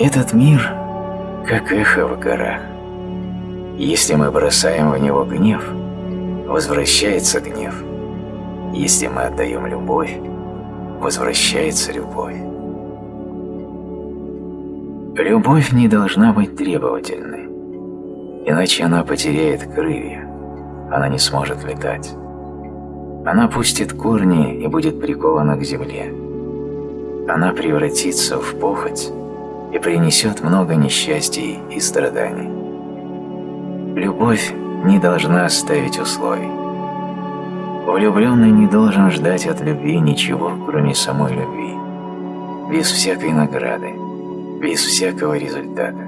Этот мир как эхо в горах. Если мы бросаем в него гнев, возвращается гнев. Если мы отдаем любовь, возвращается любовь. Любовь не должна быть требовательной, иначе она потеряет крылья, она не сможет летать. Она пустит корни и будет прикована к земле. Она превратится в похоть и принесет много несчастий и страданий. Любовь не должна ставить условий. Влюбленный не должен ждать от любви ничего, кроме самой любви, без всякой награды, без всякого результата.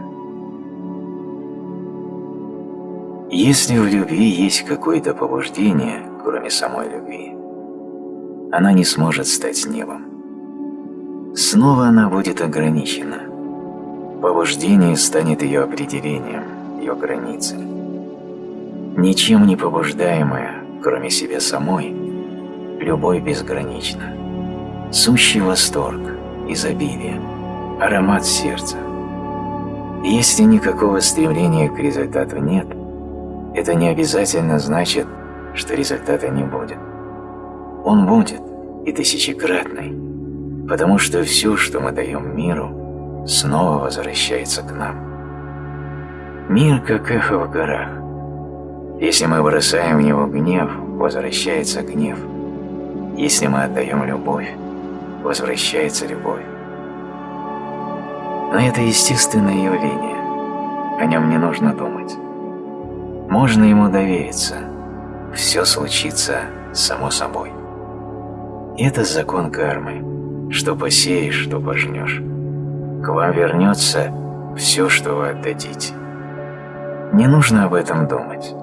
Если в любви есть какое-то побуждение, кроме самой любви, она не сможет стать небом. Снова она будет ограничена. Побуждение станет ее определением, ее границей. Ничем не побуждаемая, кроме себя самой, любовь безгранична. Сущий восторг, изобилие, аромат сердца. если никакого стремления к результату нет, это не обязательно значит, что результата не будет. Он будет, и тысячекратный, потому что все, что мы даем миру, снова возвращается к нам. Мир как эхо в горах. Если мы бросаем в него гнев, возвращается гнев. Если мы отдаем любовь, возвращается любовь. Но это естественное явление, о нем не нужно думать. Можно ему довериться, все случится само собой. Это закон кармы, что посеешь, что пожнешь к вам вернется все, что вы отдадите. Не нужно об этом думать.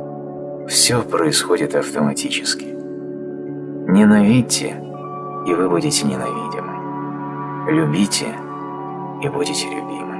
Все происходит автоматически. Ненавидьте, и вы будете ненавидимы. Любите, и будете любимы.